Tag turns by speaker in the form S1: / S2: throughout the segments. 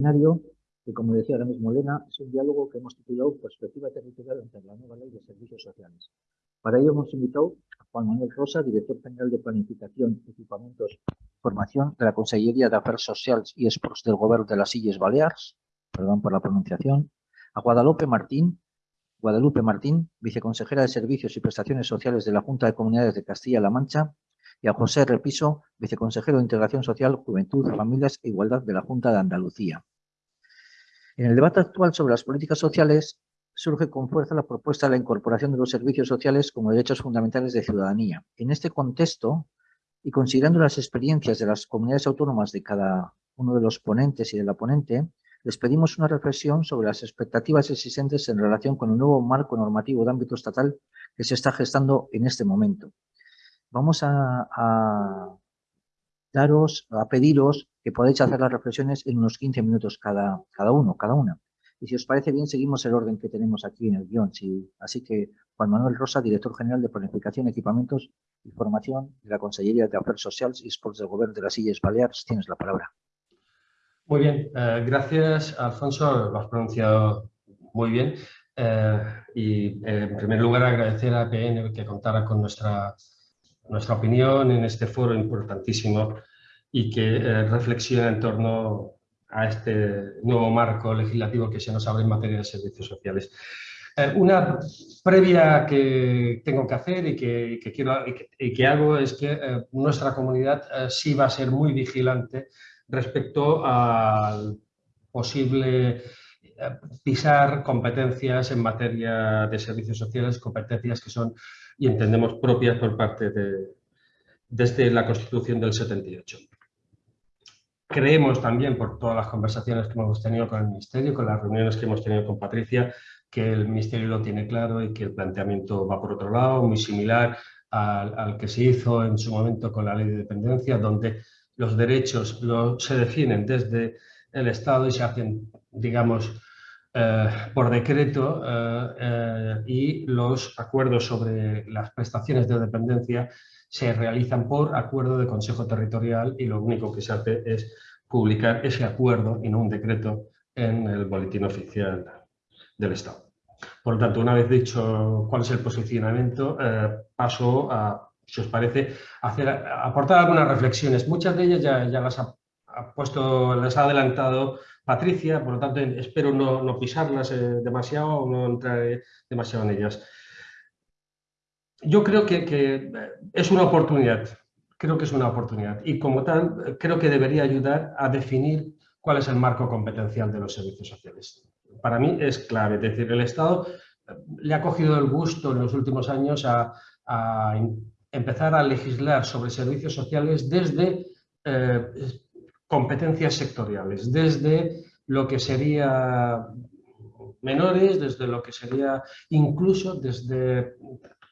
S1: escenario que, como decía ahora mismo Elena, es un diálogo que hemos titulado Perspectiva Territorial entre la nueva ley de servicios sociales. Para ello hemos invitado a Juan Manuel Rosa, director general de Planificación, Equipamientos y Formación de la Consellería de Afers Socials y Esports del Gobierno de las Illes Balears, perdón por la pronunciación, a Guadalupe Martín, Guadalupe Martín, viceconsejera de Servicios y Prestaciones Sociales de la Junta de Comunidades de Castilla-La Mancha, y a José Repiso, viceconsejero de Integración Social, Juventud, Familias e Igualdad de la Junta de Andalucía. En el debate actual sobre las políticas sociales surge con fuerza la propuesta de la incorporación de los servicios sociales como derechos fundamentales de ciudadanía. En este contexto, y considerando las experiencias de las comunidades autónomas de cada uno de los ponentes y de la ponente, les pedimos una reflexión sobre las expectativas existentes en relación con el nuevo marco normativo de ámbito estatal que se está gestando en este momento. Vamos a, a daros, a pediros que podáis hacer las reflexiones en unos 15 minutos cada, cada uno, cada una. Y si os parece bien, seguimos el orden que tenemos aquí en el guion. así que Juan Manuel Rosa, director general de Planificación, Equipamientos y Formación de la Consellería de Afers Sociales y Sports del Gobierno de las Illes Baleares, tienes la palabra.
S2: Muy bien, eh, gracias Alfonso, lo has pronunciado muy bien. Eh, y eh, en primer lugar agradecer a APN que contara con nuestra, nuestra opinión en este foro importantísimo y que reflexiona en torno a este nuevo marco legislativo que se nos abre en materia de servicios sociales. Eh, una previa que tengo que hacer y que, quiero, y que, hago es que eh, nuestra comunidad eh, sí va a ser muy vigilante respecto al posible pisar competencias en materia de servicios sociales, competencias que son y entendemos propias por parte de desde la Constitución del 78. Creemos también, por todas las conversaciones que hemos tenido con el Ministerio, con las reuniones que hemos tenido con Patricia, que el Ministerio lo tiene claro y que el planteamiento va por otro lado, muy similar al, que se hizo en su momento con la Ley de Dependencia, donde los derechos se definen desde el Estado y se hacen, digamos, por decreto eh, eh, y los acuerdos sobre las prestaciones de dependencia se realizan por acuerdo de Consejo Territorial y lo único que se hace es publicar ese acuerdo y no un decreto en el boletín oficial del Estado. Por lo tanto, una vez dicho cuál es el posicionamiento, eh, paso a, si os parece, hacer, aportar algunas reflexiones. Muchas de ellas ya, ya las ha, puesto, las ha adelantado Patricia, por lo tanto espero no, pisarlas eh, demasiado o no entrar demasiado en ellas yo creo que, es una oportunidad, creo que es una oportunidad y como tal creo que debería ayudar a definir cuál es el marco competencial de los servicios sociales. Para mí es clave, es decir, el Estado eh, le ha cogido el gusto en los últimos años a, empezar a legislar sobre servicios sociales desde eh, competencias sectoriales, desde lo que sería menores, desde lo que sería incluso desde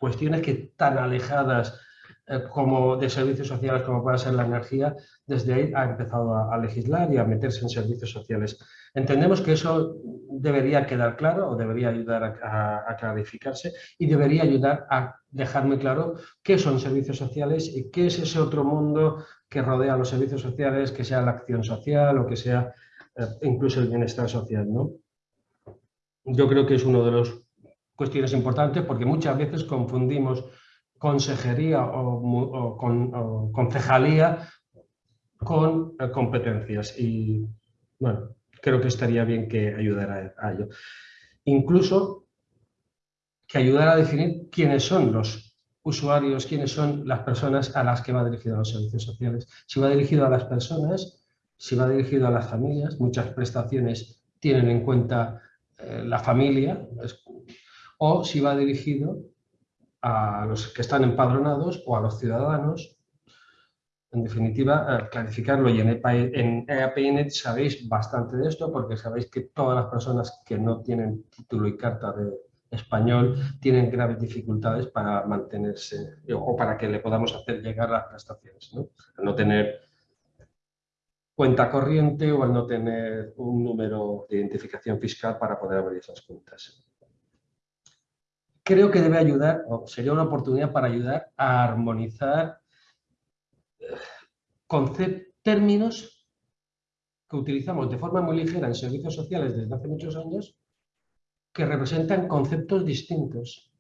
S2: cuestiones que tan alejadas eh, como de servicios sociales como puede ser la energía, desde ahí ha empezado a, legislar y a meterse en servicios sociales. Entendemos que eso debería quedar claro o debería ayudar a, clarificarse y debería ayudar a dejar muy claro qué son servicios sociales y qué es ese otro mundo que rodea los servicios sociales, que sea la acción social o que sea eh, incluso el bienestar social. ¿no? Yo creo que es uno de los cuestiones importantes porque muchas veces confundimos consejería o, con, concejalía con eh, competencias y bueno, creo que estaría bien que ayudara a ello. Incluso que ayudara a definir quiénes son los usuarios, quiénes son las personas a las que va dirigido los servicios sociales. Si va dirigido a las personas, si va dirigido a las familias, muchas prestaciones tienen en cuenta eh, la familia, o si va dirigido a los que están empadronados o a los ciudadanos. En definitiva, eh, clarificarlo y en EAPN sabéis bastante de esto porque sabéis que todas las personas que no tienen título y carta de español tienen graves dificultades para mantenerse o para que le podamos hacer llegar las prestaciones. ¿no? no tener cuenta corriente o al no tener un número de identificación fiscal para poder abrir esas cuentas creo que debe ayudar, o sería una oportunidad para ayudar a armonizar eh, términos que utilizamos de forma muy ligera en servicios sociales desde hace muchos años que representan conceptos distintos.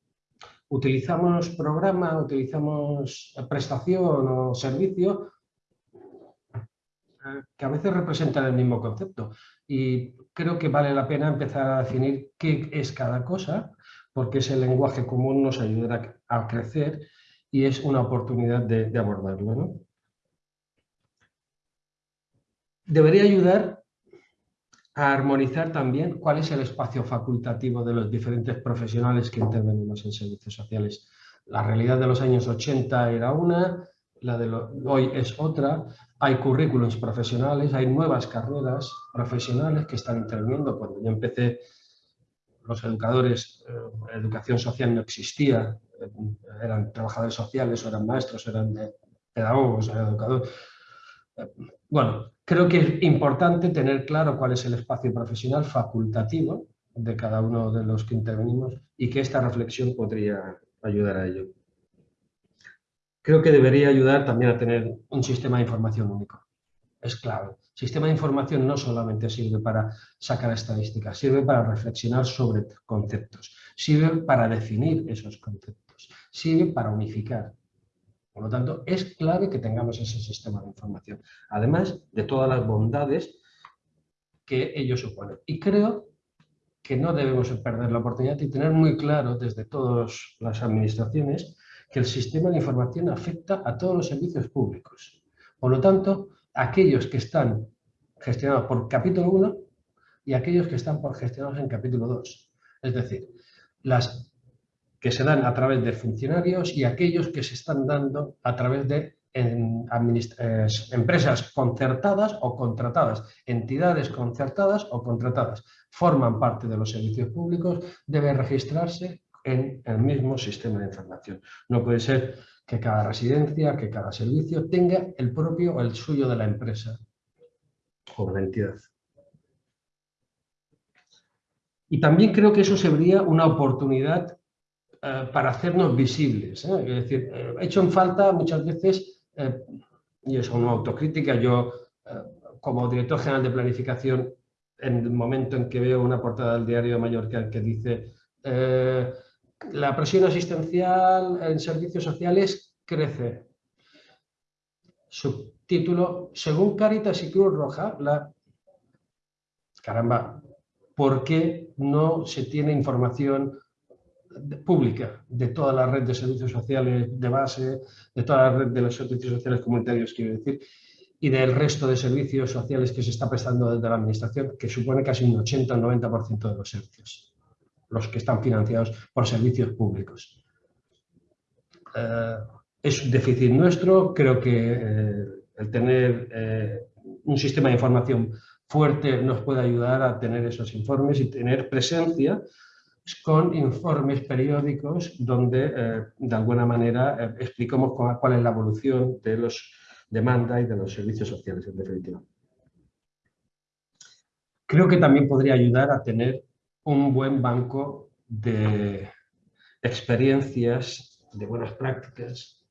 S2: Utilizamos programa, utilizamos prestación o servicio eh, que a veces representan el mismo concepto. Y creo que vale la pena empezar a definir qué es cada cosa, porque ese lenguaje común nos ayudará a crecer y es una oportunidad de, abordarlo. Debería ayudar a armonizar también cuál es el espacio facultativo de los diferentes profesionales que intervenimos en servicios sociales. La realidad de los años 80 era una, la de hoy es otra, hay currículums profesionales, hay nuevas carreras profesionales que están interviniendo. Cuando yo empecé, los educadores, eh, educación social no existía, eh, eran trabajadores sociales, o eran maestros, eran pedagogos, eran educadores. Bueno, creo que es importante tener claro cuál es el espacio profesional facultativo de cada uno de los que intervenimos y que esta reflexión podría ayudar a ello creo que debería ayudar también a tener un sistema de información único. Es clave. Sistema de información no solamente sirve para sacar estadísticas, sirve para reflexionar sobre conceptos, sirve para definir esos conceptos, sirve para unificar. Por lo tanto, es clave que tengamos ese sistema de información, además de todas las bondades que ello supone. Y creo que no debemos perder la oportunidad y tener muy claro desde todas las administraciones que el sistema de información afecta a todos los servicios públicos. Por lo tanto, aquellos que están gestionados por capítulo 1 y aquellos que están gestionados en capítulo 2. Es decir, las que se dan a través de funcionarios y aquellos que se están dando a través de empresas concertadas o contratadas, entidades concertadas o contratadas. Forman parte de los servicios públicos, debe registrarse en el mismo sistema de información. No puede ser que cada residencia, que cada servicio tenga el propio o el suyo de la empresa o de la entidad. Y también creo que eso sería una oportunidad para hacernos visibles. ¿eh? Es decir, he hecho en falta muchas veces, eh, y es una autocrítica, yo como director general de planificación, en el momento en que veo una portada del diario de Mallorca que dice la presión asistencial en servicios sociales crece. Subtítulo, según Caritas y Cruz Roja, la... Caramba, ¿por qué no se tiene información pública de toda la red de servicios sociales de base, de toda la red de los servicios sociales comunitarios, quiero decir, y del resto de servicios sociales que se está prestando desde la Administración, que supone casi un 80 o 90% de los servicios los que están financiados por servicios públicos. Eh, es un déficit nuestro, creo que eh, el tener eh, un sistema de información fuerte nos puede ayudar a tener esos informes y tener presencia con informes periódicos donde de alguna manera explicamos cuál es la evolución de los demanda y de los servicios sociales en definitiva. Creo que también podría ayudar a tener un buen banco de experiencias, de buenas prácticas.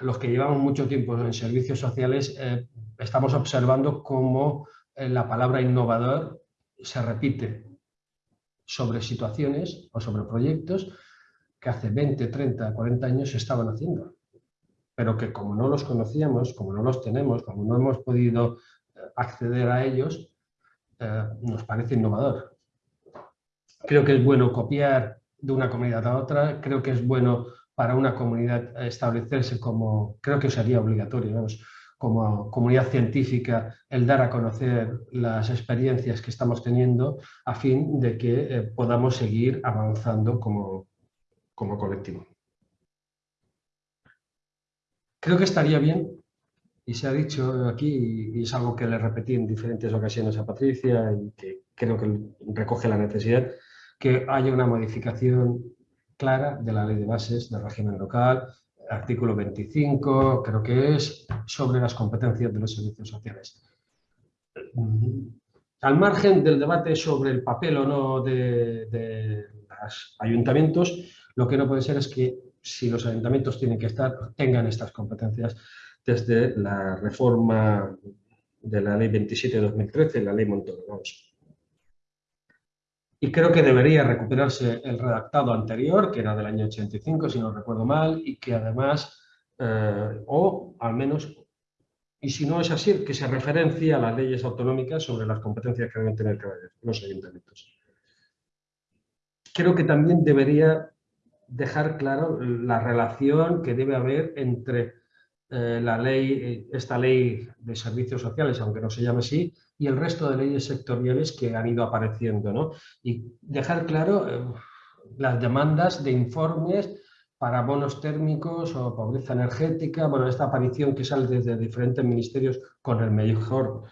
S2: Los que llevamos mucho tiempo en servicios sociales eh, estamos observando cómo eh, la palabra innovador se repite sobre situaciones o sobre proyectos que hace 20, 30, 40 años se estaban haciendo, pero que como no los conocíamos, como no los tenemos, como no hemos podido eh, acceder a ellos, nos parece innovador. Creo que es bueno copiar de una comunidad a otra, creo que es bueno para una comunidad establecerse como, creo que sería obligatorio, como comunidad científica, el dar a conocer las experiencias que estamos teniendo a fin de que eh, podamos seguir avanzando como, como colectivo. Creo que estaría bien, y se ha dicho aquí, y es algo que le repetí en diferentes ocasiones a Patricia y que creo que recoge la necesidad, que haya una modificación clara de la ley de bases del régimen local, artículo 25, creo que es, sobre las competencias de los servicios sociales. Al margen del debate sobre el papel o no de, los ayuntamientos, lo que no puede ser es que si los ayuntamientos tienen que estar, tengan estas competencias desde la reforma de la ley 27 de 2013, la ley Montoro. Y creo que debería recuperarse el redactado anterior, que era del año 85, si no recuerdo mal, y que además, eh, o al menos, y si no es así, que se referencie a las leyes autonómicas sobre las competencias que deben tener los ayuntamientos. Creo que también debería dejar claro la relación que debe haber entre eh, la ley, esta ley de servicios sociales, aunque no se llame así, y el resto de leyes sectoriales que han ido apareciendo. ¿no? Y dejar claro eh, las demandas de informes para bonos térmicos o pobreza energética, bueno, esta aparición que sale desde diferentes ministerios con el mejor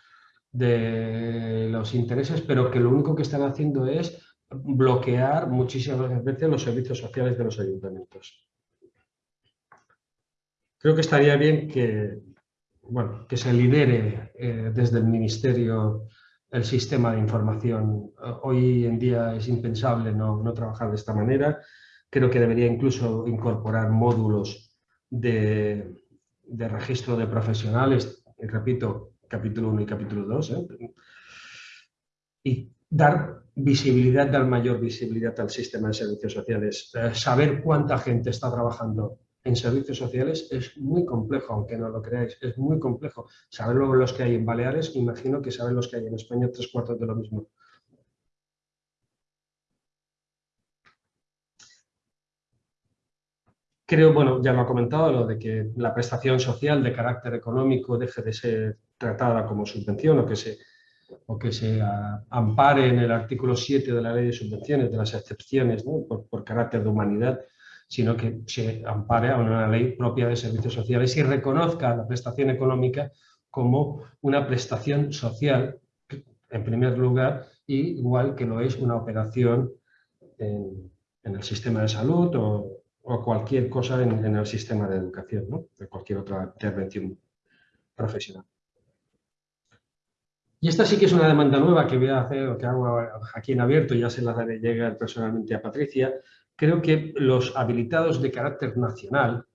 S2: de los intereses, pero que lo único que están haciendo es bloquear muchísimas veces los servicios sociales de los ayuntamientos. Creo que estaría bien que, que se lidere eh, desde el Ministerio el sistema de información. Hoy en día es impensable no, no, trabajar de esta manera. Creo que debería incluso incorporar módulos de, de registro de profesionales, y repito, capítulo 1 y capítulo 2, ¿eh? y dar visibilidad, dar mayor visibilidad al sistema de servicios sociales, eh, saber cuánta gente está trabajando en servicios sociales es muy complejo, aunque no lo creáis, es muy complejo. Saber luego los que hay en Baleares, imagino que saben los que hay en España, tres cuartos de lo mismo. Creo, bueno, ya lo ha comentado, lo de que la prestación social de carácter económico deje de ser tratada como subvención o que se, o que se ampare en el artículo 7 de la ley de subvenciones, de las excepciones por, por carácter de humanidad sino que se ampare a una ley propia de servicios sociales y reconozca la prestación económica como una prestación social, en primer lugar, igual que lo es una operación en, el sistema de salud o, cualquier cosa en, el sistema de educación, de cualquier otra intervención profesional. Y esta sí que es una demanda nueva que voy a hacer, que hago aquí en abierto, ya se la daré llegar personalmente a Patricia, creo que los habilitados de carácter nacional,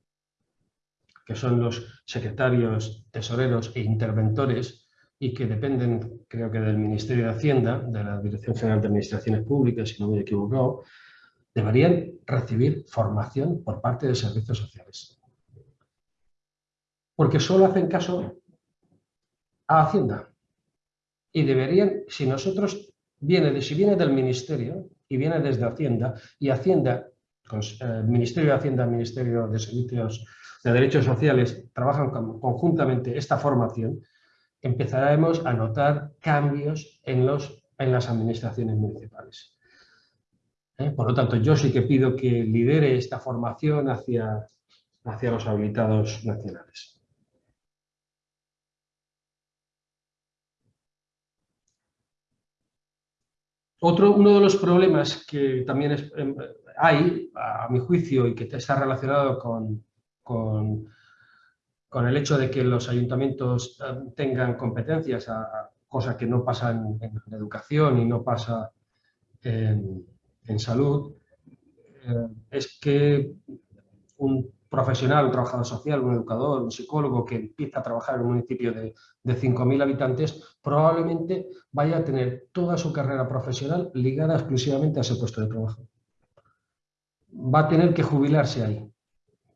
S2: que son los secretarios, tesoreros e interventores, y que dependen, creo que del Ministerio de Hacienda, de la Dirección General de Administraciones Públicas, si no me he equivocado, deberían recibir formación por parte de servicios sociales. Porque solo hacen caso a Hacienda. Y deberían, si nosotros, viene, si viene del Ministerio, y viene desde Hacienda, y Hacienda, el Ministerio de Hacienda Ministerio de Servicios de Derechos Sociales trabajan conjuntamente esta formación, empezaremos a notar cambios en, los, en las administraciones municipales. ¿Eh? Por lo tanto, yo sí que pido que lidere esta formación hacia, hacia los habilitados nacionales. Otro, uno de los problemas que también em, hay, a mi juicio, y que está relacionado con, con, el hecho de que los ayuntamientos em, tengan competencias, a, cosa que no pasa en, educación y no pasa en, salud, eh, es que un profesional, un trabajador social, un educador, un psicólogo que empieza a trabajar en un municipio de, de 5.000 habitantes, probablemente vaya a tener toda su carrera profesional ligada exclusivamente a ese puesto de trabajo. Va a tener que jubilarse ahí.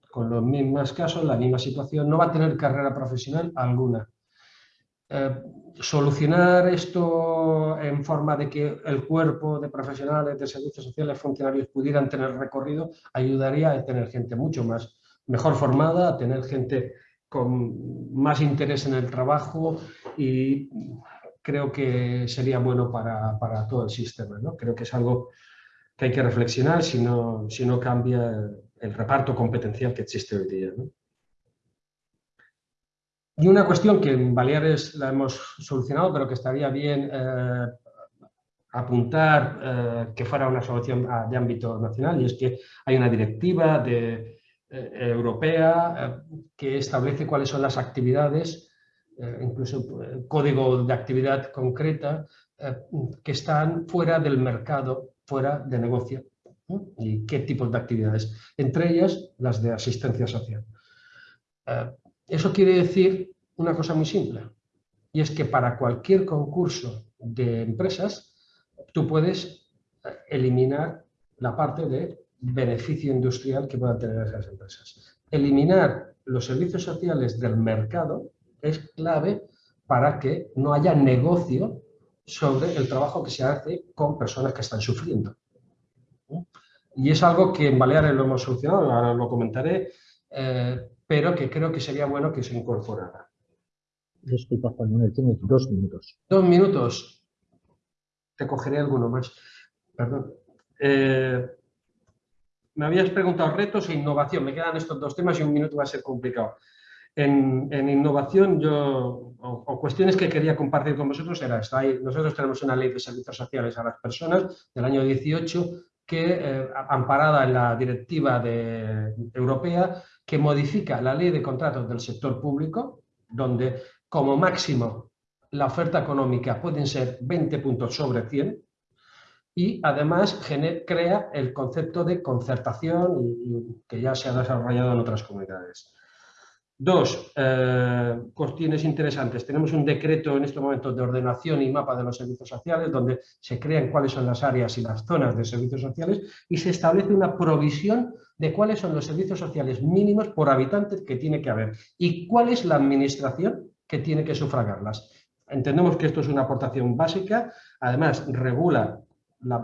S2: Con los mismos casos, la misma situación, no va a tener carrera profesional alguna. Eh, solucionar esto en forma de que el cuerpo de profesionales de servicios sociales, funcionarios pudieran tener recorrido, ayudaría a tener gente mucho más mejor formada, a tener gente con más interés en el trabajo y creo que sería bueno para, todo el sistema. ¿no? Creo que es algo que hay que reflexionar si no, si no cambia el reparto competencial que existe hoy día. Y una cuestión que en Baleares la hemos solucionado, pero que estaría bien eh, apuntar eh, que fuera una solución de ámbito nacional, y es que hay una directiva de, europea eh, que establece cuáles son las actividades, eh, incluso código de actividad concreta, que están fuera del mercado, fuera de negocio. ¿Y qué tipos de actividades? Entre ellas, las de asistencia social. Eso quiere decir una cosa muy simple. y es que para cualquier concurso de empresas tú puedes eh, eliminar la parte de beneficio industrial que puedan tener esas empresas. Eliminar los servicios sociales del mercado es clave para que no haya negocio sobre el trabajo que se hace con personas que están sufriendo. Y es algo que en Baleares lo hemos solucionado, ahora lo comentaré, eh, pero que creo que sería bueno que se incorporara.
S1: Disculpa, Juan Manuel, tienes dos minutos.
S2: Dos minutos. Te cogeré alguno más. Perdón. Eh, me habías preguntado retos e innovación. Me quedan estos dos temas y un minuto va a ser complicado. En, innovación yo, o, cuestiones que quería compartir con vosotros era esta. nosotros tenemos una ley de servicios sociales a las personas del año 18 que, eh, amparada en la directiva de, europea, que modifica la ley de contratos del sector público, donde como máximo la oferta económica pueden ser 20 puntos sobre 100 y además crea el concepto de concertación que ya se ha desarrollado en otras comunidades. Dos, eh, cuestiones interesantes. Tenemos un decreto en este momento de ordenación y mapa de los servicios sociales donde se crean cuáles son las áreas y las zonas de servicios sociales y se establece una provisión de cuáles son los servicios sociales mínimos por habitante que tiene que haber y cuál es la administración que tiene que sufragarlas. Entendemos que esto es una aportación básica, además regula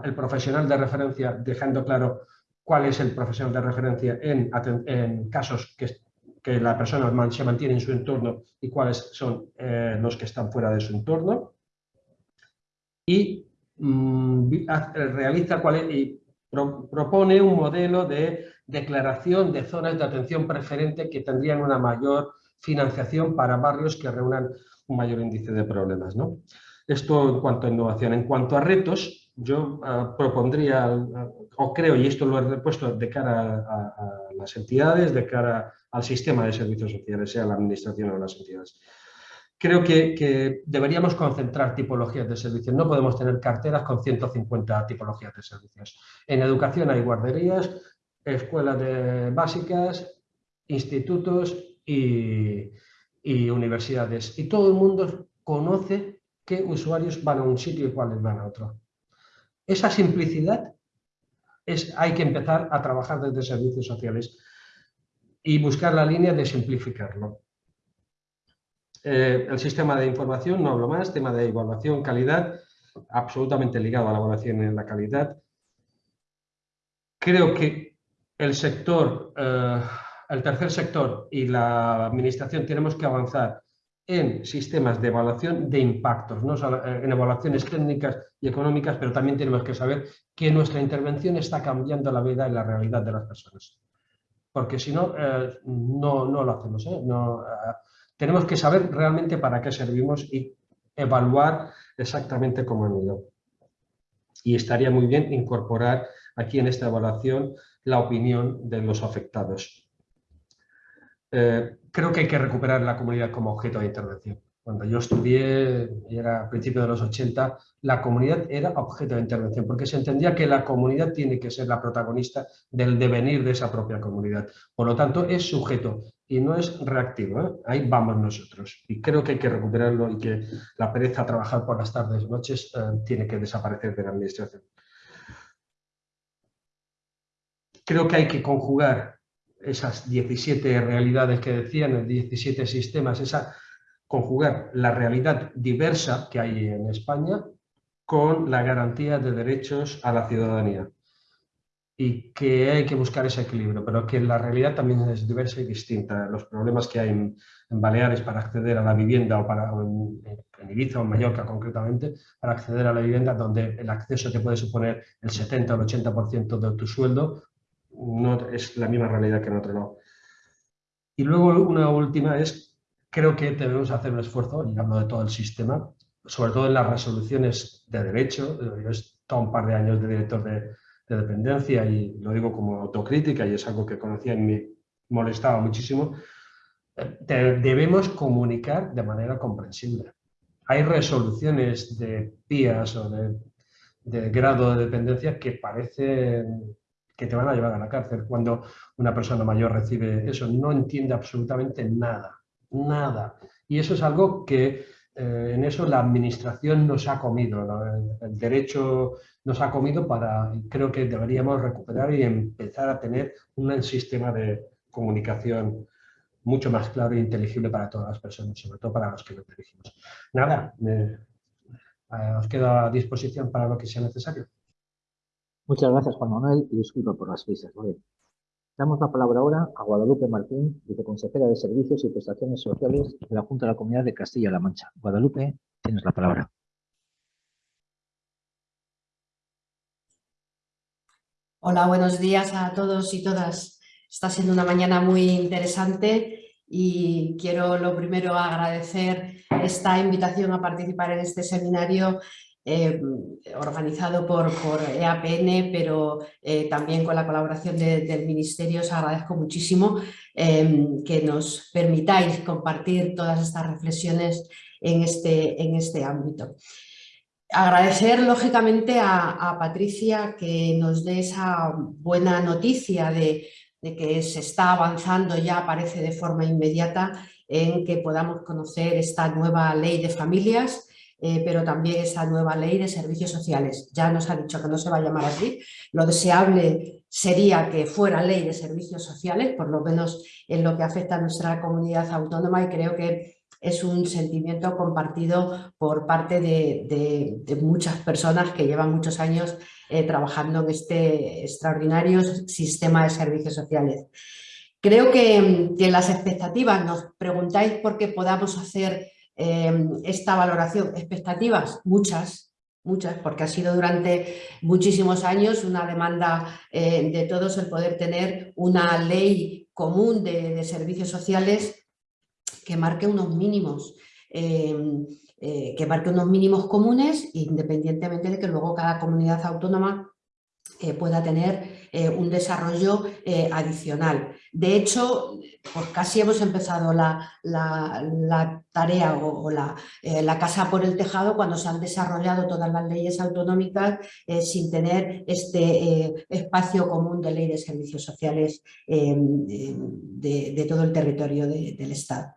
S2: el profesional de referencia dejando claro cuál es el profesional de referencia en, casos que, que, la persona se mantiene en su entorno y cuáles son eh, los que están fuera de su entorno. Y mm, realiza cuál y propone un modelo de declaración de zonas de atención preferente que tendrían una mayor financiación para barrios que reúnan un mayor índice de problemas. ¿no? Esto en cuanto a innovación. En cuanto a retos, yo ah, propondría, ah, o creo, y esto lo he puesto de cara a, las entidades, de cara al sistema de servicios sociales, sea la administración o las entidades. Creo que, deberíamos concentrar tipologías de servicios. No podemos tener carteras con 150 tipologías de servicios. En educación hay guarderías, escuelas básicas, institutos y, universidades. Y todo el mundo conoce qué usuarios van a un sitio y cuáles van a otro. Esa simplicidad es, hay que empezar a trabajar desde servicios sociales y buscar la línea de simplificarlo. Eh, el sistema de información, no hablo más, tema de evaluación, calidad, absolutamente ligado a la evaluación en la calidad. Creo que el sector eh, el tercer sector y la administración tenemos que avanzar en sistemas de evaluación de impactos, no eh, en evaluaciones técnicas y económicas, pero también tenemos que saber que nuestra intervención está cambiando la vida y la realidad de las personas. Porque si no, eh, no, no, lo hacemos. ¿eh? No, tenemos que saber realmente para qué servimos y evaluar exactamente cómo han ido. Y estaría muy bien incorporar aquí en esta evaluación la opinión de los afectados. Eh, creo que hay que recuperar la comunidad como objeto de intervención. Cuando yo estudié, era a principios de los 80, la comunidad era objeto de intervención, porque se entendía que la comunidad tiene que ser la protagonista del devenir de esa propia comunidad. Por lo tanto, es sujeto y no es reactivo. ¿eh? Ahí vamos nosotros. Y creo que hay que recuperarlo y que la pereza a trabajar por las tardes y noches eh, tiene que desaparecer de la administración. Creo que hay que conjugar esas 17 realidades que decían, 17 sistemas, esa conjugar la realidad diversa que hay en España con la garantía de derechos a la ciudadanía. Y que hay que buscar ese equilibrio, pero que la realidad también es diversa y distinta. Los problemas que hay en, Baleares para acceder a la vivienda o, para, en, en, Ibiza o en Mallorca concretamente, para acceder a la vivienda donde el acceso te puede suponer el 70 o el 80% de tu sueldo no es la misma realidad que en otro lado. Y luego una última es, creo que debemos hacer un esfuerzo, y hablo de todo el sistema, sobre todo en las resoluciones de derecho. Yo he estado un par de años de director de, dependencia y lo digo como autocrítica y es algo que conocía y me molestaba muchísimo. Debemos comunicar de manera comprensible. Hay resoluciones de PIAs o de, de grado de dependencia que parecen que te van a llevar a la cárcel cuando una persona mayor recibe eso. No entiende absolutamente nada, nada. Y eso es algo que eh, en eso la administración nos ha comido, el, derecho nos ha comido para, creo que deberíamos recuperar y empezar a tener un sistema de comunicación mucho más claro e inteligible para todas las personas, sobre todo para los que nos dirigimos. Nada, eh, os quedo a disposición para lo que sea necesario.
S1: Muchas gracias, Juan Manuel, y disculpa por las prisas. Damos la palabra ahora a Guadalupe Martín, viceconsejera de Servicios y Prestaciones Sociales de la Junta de la Comunidad de Castilla-La Mancha. Guadalupe, tienes la palabra.
S3: Hola, buenos días a todos y todas. Está siendo una mañana muy interesante y quiero lo primero agradecer esta invitación a participar en este seminario eh, organizado por, por, EAPN, pero eh, también con la colaboración del Ministerio. Os agradezco muchísimo em, que nos permitáis compartir todas estas reflexiones en este, en este ámbito. Agradecer lógicamente a, Patricia que nos dé esa buena noticia de que se está avanzando ya parece de forma inmediata en que podamos conocer esta nueva ley de familias eh, pero también esa nueva ley de servicios sociales. Ya nos ha dicho que no se va a llamar así, lo deseable sería que fuera ley de servicios sociales, por lo menos en lo que afecta a nuestra comunidad autónoma y creo que es un sentimiento compartido por parte de, muchas personas que llevan muchos años eh, trabajando en este extraordinario sistema de servicios sociales. Creo que, que las expectativas, nos preguntáis por qué podamos hacer Em, esta valoración. Expectativas, muchas, muchas, porque ha sido durante muchísimos años una demanda eh, de todos el poder tener una ley común de, servicios sociales que marque unos mínimos. Em, eh, que marque unos mínimos comunes independientemente de que luego cada comunidad autónoma eh, pueda tener eh, un desarrollo eh, adicional. De hecho, pues casi hemos empezado la, tarea o, la, la, casa por el tejado cuando se han desarrollado todas las leyes autonómicas sin tener este espacio común de ley de servicios sociales de, todo el territorio del Estado.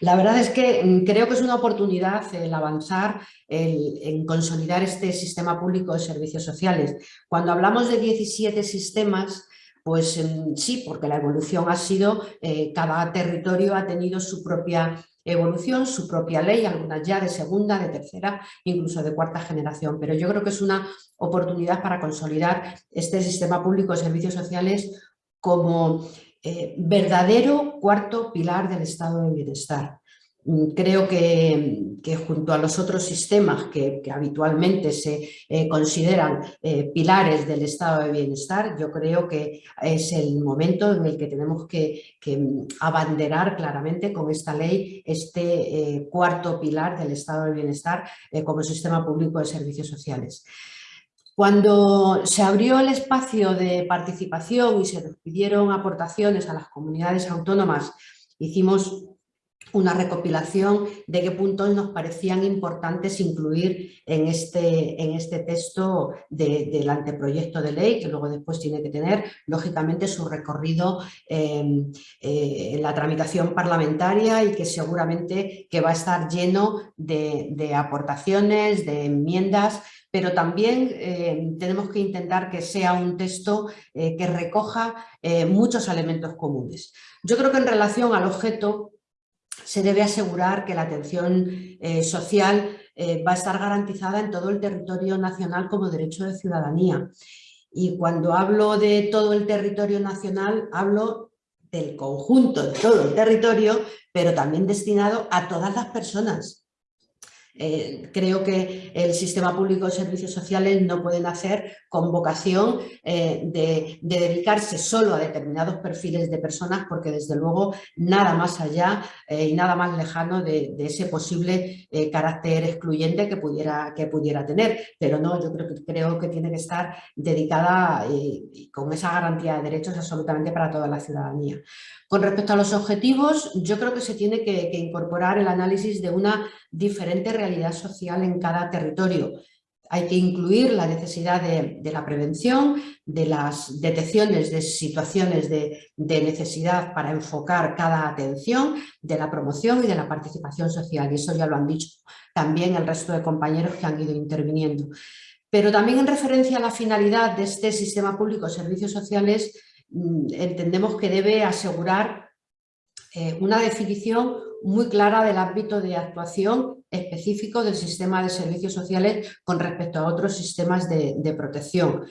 S3: La verdad es que mm, creo que es una oportunidad el avanzar en consolidar este sistema público de servicios sociales. Cuando hablamos de 17 sistemas, pues mm, sí, porque la evolución ha sido, eh, cada territorio ha tenido su propia evolución, su propia ley, algunas ya de segunda, de tercera, incluso de cuarta generación. Pero yo creo que es una oportunidad para consolidar este sistema público de servicios sociales como eh, verdadero cuarto pilar del estado de bienestar. Mm, creo que, junto a los otros sistemas que, habitualmente se eh, consideran eh, pilares del estado de bienestar, yo creo que es el momento en el que tenemos que, mm, abanderar claramente con esta ley este cuarto pilar del estado de bienestar como sistema público de servicios sociales. Cuando se abrió el espacio de participación y se pidieron aportaciones a las comunidades autónomas, hicimos una recopilación de qué puntos nos parecían importantes incluir en este, en este texto del anteproyecto de ley, que luego después tiene que tener, lógicamente, su recorrido en eh, la tramitación parlamentaria y que seguramente que va a estar lleno de aportaciones, de enmiendas pero también eh, tenemos que intentar que sea un texto eh, que recoja eh, muchos elementos comunes. Yo creo que en relación al objeto se debe asegurar que la atención social va a estar garantizada en todo el territorio nacional como derecho de ciudadanía. Y cuando hablo de todo el territorio nacional, hablo del conjunto de todo el territorio, pero también destinado a todas las personas, eh, creo que el sistema público de servicios sociales no puede nacer con vocación eh, de, dedicarse solo a determinados perfiles de personas porque desde luego nada más allá eh, y nada más lejano de, ese posible carácter excluyente que pudiera, que pudiera tener. Pero no, yo creo que, creo que tiene que estar dedicada y con esa garantía de derechos absolutamente para toda la ciudadanía. Con respecto a los objetivos, yo creo que se tiene que, incorporar el análisis de una diferente realidad social en cada territorio. hay que incluir la necesidad de, la prevención, de las detecciones de situaciones de, necesidad para enfocar cada atención, de la promoción y de la participación social. Y eso ya lo han dicho también el resto de compañeros que han ido interviniendo. Pero también en referencia a la finalidad de este sistema público de servicios sociales, entendemos que debe asegurar eh, una definición muy clara del ámbito de actuación específico del sistema de servicios sociales con respecto a otros sistemas de, protección.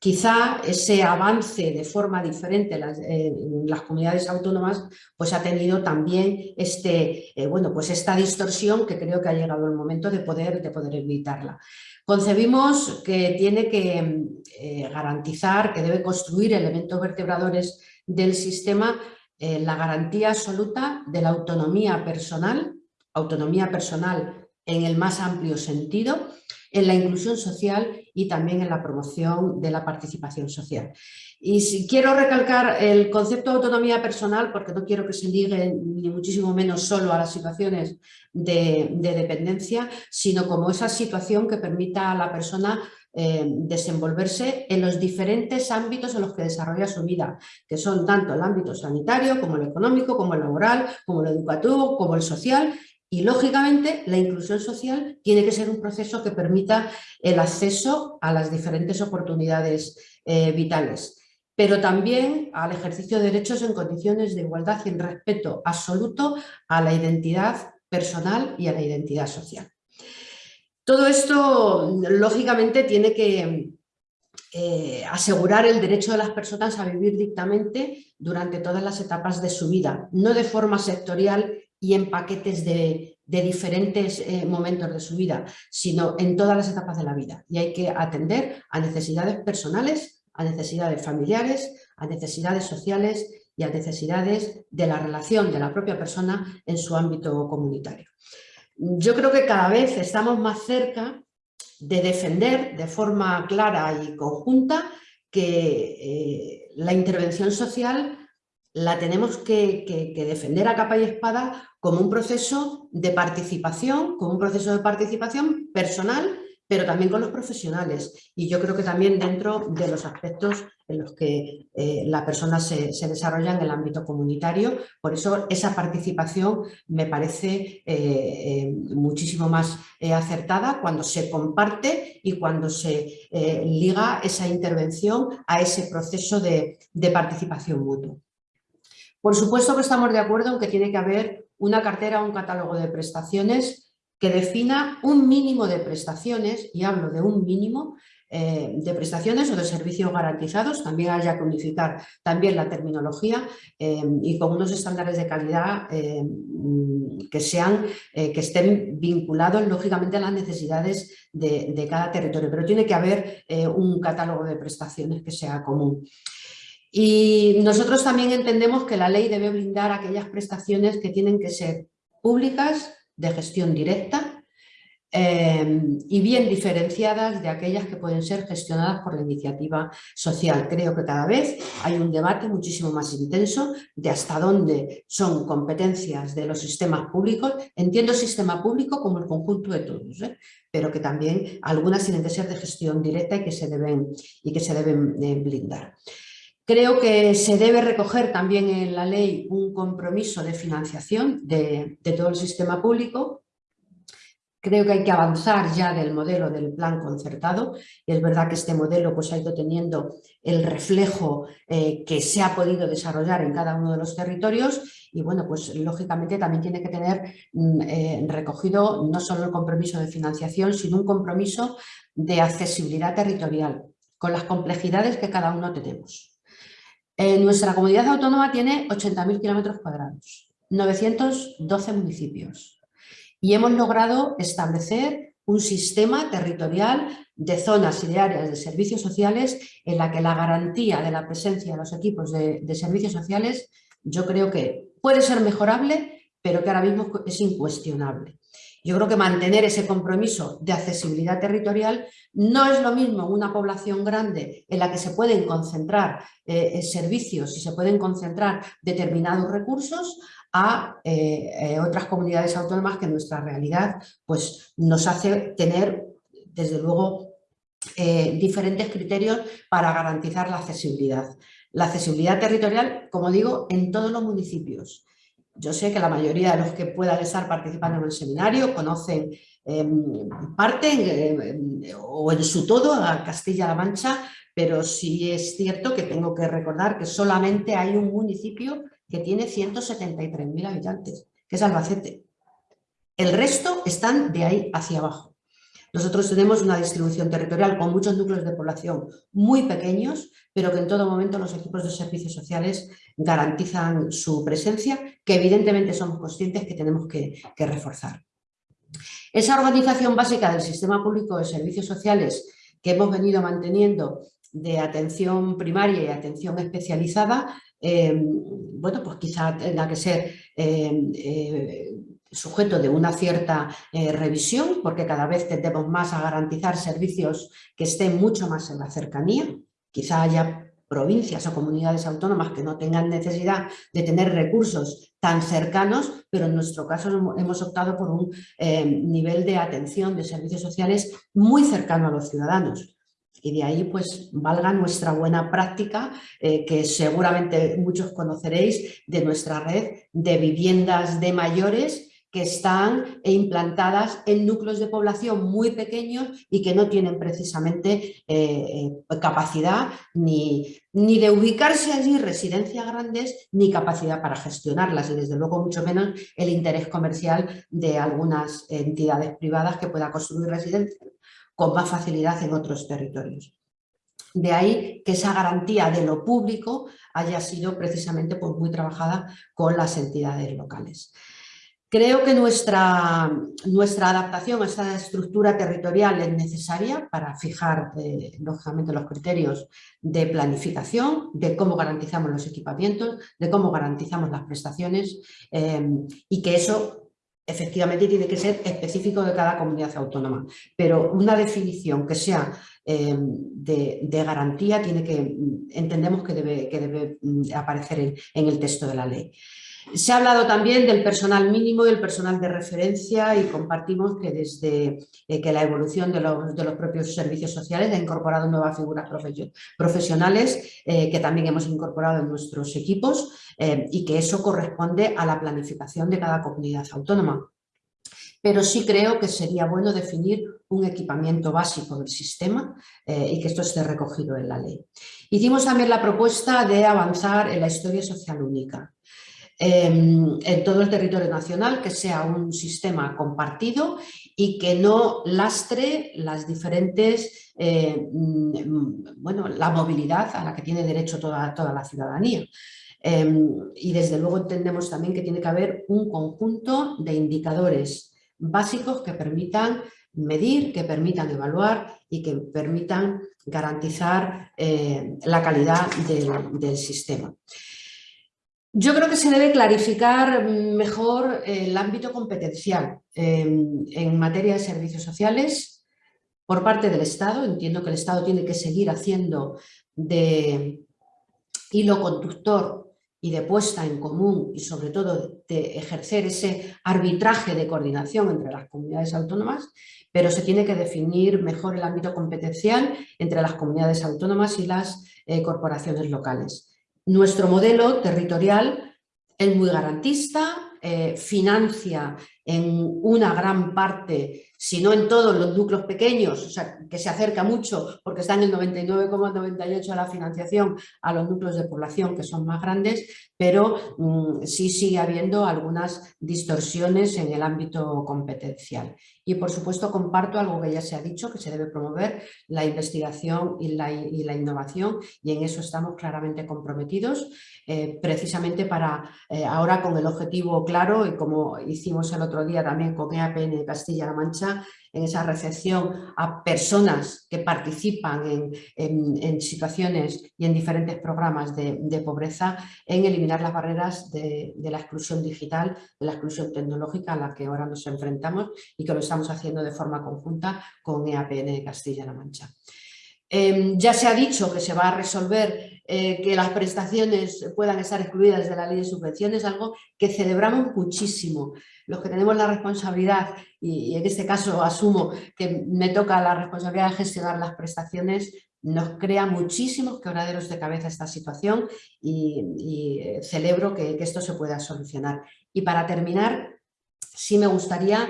S3: Quizá ese avance de forma diferente en las, comunidades autónomas pues ha tenido también este, eh, bueno, pues esta distorsión que creo que ha llegado el momento de poder, de poder evitarla. Concebimos que tiene que eh, garantizar, que debe construir elementos vertebradores del sistema eh, la garantía absoluta de la autonomía personal, autonomía personal en el más amplio sentido, en la inclusión social y también en la promoción de la participación social. Y si quiero recalcar el concepto de autonomía personal porque no quiero que se ligue ni muchísimo menos solo a las situaciones de, de dependencia, sino como esa situación que permita a la persona eh, desenvolverse en los diferentes ámbitos en los que desarrolla su vida, que son tanto el ámbito sanitario, como el económico, como el laboral, como el educativo, como el social, y lógicamente la inclusión social tiene que ser un proceso que permita el acceso a las diferentes oportunidades eh, vitales, pero también al ejercicio de derechos en condiciones de igualdad y en respeto absoluto a la identidad personal y a la identidad social. Todo esto, lógicamente, tiene que eh, asegurar el derecho de las personas a vivir dictamente durante todas las etapas de su vida, no de forma sectorial y en paquetes de, diferentes eh, momentos de su vida, sino en todas las etapas de la vida. Y hay que atender a necesidades personales, a necesidades familiares, a necesidades sociales y a necesidades de la relación de la propia persona en su ámbito comunitario yo creo que cada vez estamos más cerca de defender de forma clara y conjunta que eh, la intervención social la tenemos que, defender a capa y espada como un proceso de participación, como un proceso de participación personal pero también con los profesionales. Y yo creo que también dentro de los aspectos en los que eh, la persona se, desarrolla en el ámbito comunitario. Por eso esa participación me parece eh, eh, muchísimo más acertada cuando se comparte y cuando se liga esa intervención a ese proceso de, participación mutuo. Por supuesto que estamos de acuerdo en que tiene que haber una cartera o un catálogo de prestaciones que defina un mínimo de prestaciones, y hablo de un mínimo, eh, de prestaciones o de servicios garantizados, también haya que unificar también la terminología eh, y con unos estándares de calidad eh, que, sean, que estén vinculados lógicamente a las necesidades de, de cada territorio, pero tiene que haber un catálogo de prestaciones que sea común. Y nosotros también entendemos que la ley debe blindar aquellas prestaciones que tienen que ser públicas, de gestión directa eh, y bien diferenciadas de aquellas que pueden ser gestionadas por la iniciativa social. Creo que cada vez hay un debate muchísimo más intenso de hasta dónde son competencias de los sistemas públicos. Entiendo sistema público como el conjunto de todos, ¿eh? pero que también algunas tienen que ser de gestión directa y que se deben, y que se deben eh, blindar. Creo que se debe recoger también en la ley un compromiso de financiación de, todo el sistema público. Creo que hay que avanzar ya del modelo del plan concertado y es verdad que este modelo pues, ha ido teniendo el reflejo eh, que se ha podido desarrollar en cada uno de los territorios y bueno, pues lógicamente también tiene que tener mm, eh, recogido no solo el compromiso de financiación, sino un compromiso de accesibilidad territorial con las complejidades que cada uno tenemos. Eh, nuestra comunidad autónoma tiene 80.000 kilómetros cuadrados, 912 municipios y hemos logrado establecer un sistema territorial de zonas y de áreas de servicios sociales en la que la garantía de la presencia de los equipos de, de servicios sociales yo creo que puede ser mejorable, pero que ahora mismo es incuestionable. Yo creo que mantener ese compromiso de accesibilidad territorial no es lo mismo una población grande en la que se pueden concentrar eh, eh, servicios y se pueden concentrar determinados recursos a eh, otras comunidades autónomas que en nuestra realidad pues, nos hace tener desde luego, diferentes criterios para garantizar la accesibilidad. La accesibilidad territorial, como digo, en todos los municipios. Yo sé que la mayoría de los que puedan estar participando en el seminario conocen em, parte em, o en su todo a Castilla-La Mancha, pero sí es cierto que tengo que recordar que solamente hay un municipio que tiene 173.000 habitantes, que es Albacete. El resto están de ahí hacia abajo. Nosotros tenemos una distribución territorial con muchos núcleos de población muy pequeños, pero que en todo momento los equipos de servicios sociales garantizan su presencia, que evidentemente somos conscientes que tenemos que, reforzar. Esa organización básica del sistema público de servicios sociales que hemos venido manteniendo de atención primaria y atención especializada, eh, bueno, pues quizá tenga que ser eh, eh, sujeto de una cierta revisión, porque cada vez tendemos más a garantizar servicios que estén mucho más en la cercanía. Quizá haya provincias o comunidades autónomas que no tengan necesidad de tener recursos tan cercanos, pero en nuestro caso hemos optado por un nivel de atención de servicios sociales muy cercano a los ciudadanos y de ahí pues valga nuestra buena práctica eh, que seguramente muchos conoceréis de nuestra red de viviendas de mayores que están implantadas en núcleos de población muy pequeños y que no tienen precisamente eh, eh, capacidad ni, ni de ubicarse allí residencias grandes ni capacidad para gestionarlas y desde luego mucho menos el interés comercial de algunas entidades privadas que puedan construir residencias con más facilidad en otros territorios. De ahí que esa garantía de lo público haya sido precisamente pues, muy trabajada con las entidades locales. Creo que nuestra, nuestra adaptación a esta estructura territorial es necesaria para fijar, eh, lógicamente, los criterios de planificación, de cómo garantizamos los equipamientos, de cómo garantizamos las prestaciones eh, y que eso efectivamente tiene que ser específico de cada comunidad autónoma, pero una definición que sea eh, de, garantía tiene que, entendemos que debe, que debe mm, aparecer en el texto de la ley. Se ha hablado también del personal mínimo y el personal de referencia y compartimos que desde eh, que la evolución de los, propios servicios sociales ha incorporado nuevas figuras profesionales eh, que también hemos incorporado en nuestros equipos eh, y que eso corresponde a la planificación de cada comunidad autónoma. Pero sí creo que sería bueno definir un equipamiento básico del sistema y que esto esté recogido en la ley. Hicimos también la propuesta de avanzar en la historia social única. Em, en todo el territorio nacional, que sea un sistema compartido y que no lastre las diferentes, eh, mm, bueno, la movilidad a la que tiene derecho toda, toda la ciudadanía. Em, y desde luego entendemos también que tiene que haber un conjunto de indicadores básicos que permitan medir, que permitan evaluar y que permitan garantizar eh, la calidad del sistema. Yo creo que se debe clarificar mejor el ámbito competencial en materia de servicios sociales por parte del Estado. Entiendo que el Estado tiene que seguir haciendo de hilo conductor y de puesta en común y sobre todo de ejercer ese arbitraje de coordinación entre las comunidades autónomas, pero se tiene que definir mejor el ámbito competencial entre las comunidades autónomas y las eh, corporaciones locales. Nuestro modelo territorial es muy garantista, eh, financia en una gran parte, si no en todos los núcleos pequeños, o sea, que se acerca mucho porque está en el 99,98 de la financiación a los núcleos de población que son más grandes, pero mm, sí sigue habiendo algunas distorsiones en el ámbito competencial. Y por supuesto comparto algo que ya se ha dicho, que se debe promover la investigación y la, innovación y en eso estamos claramente comprometidos, eh, precisamente para eh, ahora con el objetivo claro y como hicimos el otro día también con EAPN Castilla-La Mancha, en esa recepción a personas que participan en, situaciones y en diferentes programas de, pobreza, en eliminar las barreras de, la exclusión digital, de la exclusión tecnológica a la que ahora nos enfrentamos y que lo estamos haciendo de forma conjunta con EAPN Castilla-La Mancha. Em, ya se ha dicho que se va a resolver eh, que las prestaciones puedan estar excluidas de la ley de subvenciones, algo que celebramos muchísimo. Los que tenemos la responsabilidad, y, en este caso asumo que me toca la responsabilidad de gestionar las prestaciones, nos crea muchísimos quebraderos de cabeza esta situación y, eh, celebro que, que esto se pueda solucionar. Y para terminar, sí me gustaría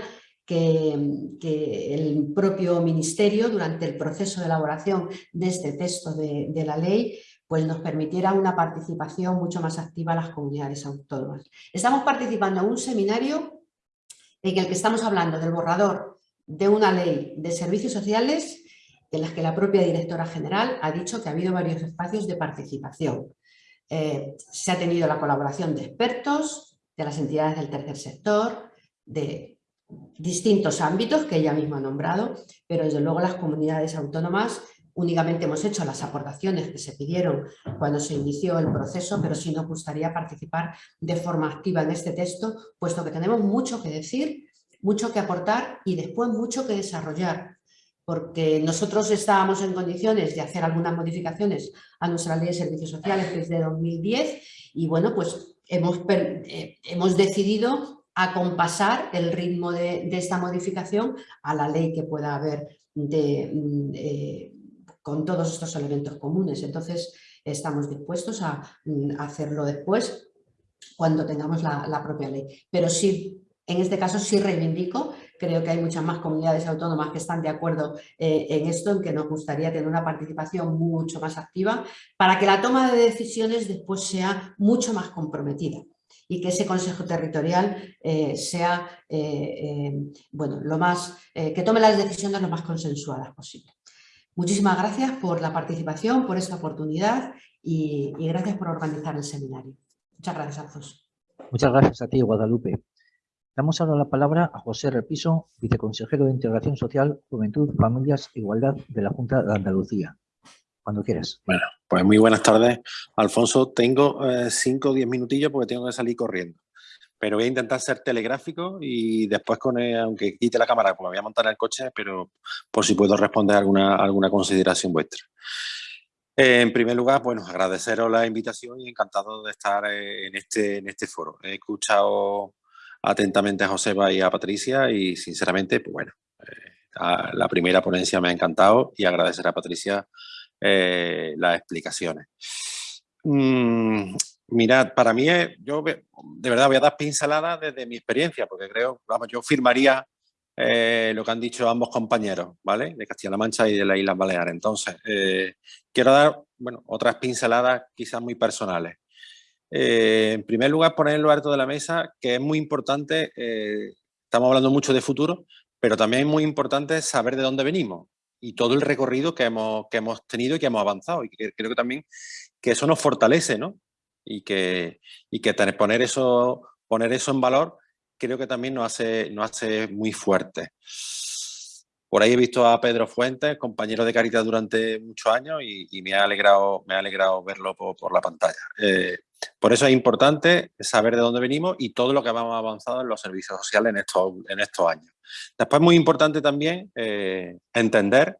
S3: que, el propio Ministerio, durante el proceso de elaboración de este texto de, la ley, pues nos permitiera una participación mucho más activa a las comunidades autónomas. Estamos participando en un seminario en el que estamos hablando del borrador de una ley de servicios sociales en las que la propia directora general ha dicho que ha habido varios espacios de participación. Eh, se ha tenido la colaboración de expertos, de las entidades del tercer sector, de distintos ámbitos que ella misma ha nombrado, pero desde luego las comunidades autónomas únicamente hemos hecho las aportaciones que se pidieron cuando se inició el proceso, pero sí nos gustaría participar de forma activa en este texto, puesto que tenemos mucho que decir, mucho que aportar y después mucho que desarrollar, porque nosotros estábamos en condiciones de hacer algunas modificaciones a nuestra ley de servicios sociales desde 2010 y bueno, pues hemos, eh, hemos decidido acompasar el ritmo de, esta modificación a la ley que pueda haber mm, eh, con todos estos elementos comunes. Entonces, estamos dispuestos a, mm, hacerlo después cuando tengamos la, propia ley. Pero sí, en este caso sí reivindico, creo que hay muchas más comunidades autónomas que están de acuerdo eh, en esto, en que nos gustaría tener una participación mucho más activa para que la toma de decisiones después sea mucho más comprometida y que ese Consejo Territorial eh, sea, eh, eh, bueno, lo más, que tome las decisiones lo más consensuadas posible. Muchísimas gracias por la participación, por esta oportunidad y, gracias por organizar el seminario. Muchas gracias, Alfonso.
S1: Muchas gracias a ti, Guadalupe. Damos ahora la palabra a José Repiso, viceconsejero de Integración Social, Juventud, Familias e Igualdad de la Junta de Andalucía. Cuando quieras.
S4: Bueno, pues muy buenas tardes. Alfonso, tengo eh, cinco o diez minutillos porque tengo que salir corriendo. Pero voy a intentar ser telegráfico y después, con aunque quite la cámara, como voy a montar en el coche, pero por si puedo responder alguna, alguna consideración vuestra. Eh, en primer lugar, bueno, agradeceros la invitación y encantado de estar eh, en este, en este foro. He escuchado atentamente a Joseba y a Patricia y sinceramente, pues bueno, la primera ponencia me ha encantado y agradecer a Patricia eh, las explicaciones. Mm, mirad, para mí, yo de verdad voy a dar pinceladas desde mi experiencia, porque creo, vamos, yo firmaría eh, lo que han dicho ambos compañeros, ¿vale? De Castilla-La Mancha y de las Islas Baleares. Entonces, eh, quiero dar, bueno, otras pinceladas quizás muy personales. en primer lugar, poner en lo alto de la mesa que es muy importante, estamos hablando mucho de futuro, pero también es muy importante saber de dónde venimos y todo el recorrido que hemos, que hemos tenido y que hemos avanzado. Y creo que también que eso nos fortalece, ¿no? Y que, y que poner, eso, poner eso en valor creo que también nos hace, nos hace muy fuertes. Por ahí he visto a Pedro Fuentes, compañero de Caritas durante muchos años y, me, ha alegrado, me ha alegrado verlo por, la pantalla. Eh, por eso es importante saber de dónde venimos y todo lo que hemos avanzado en los servicios sociales en estos, en estos años. Después, muy importante también eh, entender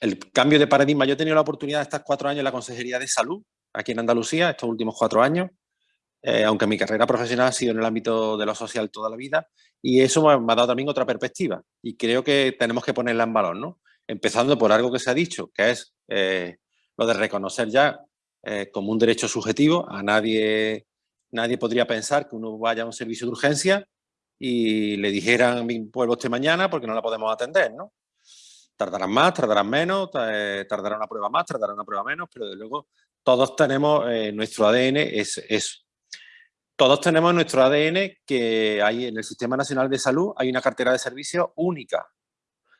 S4: el cambio de paradigma. Yo he tenido la oportunidad de estar cuatro años en la Consejería de Salud, aquí en Andalucía, estos últimos cuatro años, eh, aunque mi carrera profesional ha sido en el ámbito de lo social toda la vida, y eso me ha dado también otra perspectiva, y creo que tenemos que ponerla en valor, ¿no? Empezando por algo que se ha dicho, que es eh, lo de reconocer ya como un derecho subjetivo, a nadie, nadie podría pensar que uno vaya a un servicio de urgencia y le dijeran, vuelvo este mañana porque no la podemos atender, ¿no? Tardarán más, tardarán menos, eh, tardará una prueba más, tardará una prueba menos, pero de luego todos tenemos eh, nuestro ADN, es eso. Todos tenemos nuestro ADN que hay en el Sistema Nacional de Salud, hay una cartera de servicios única.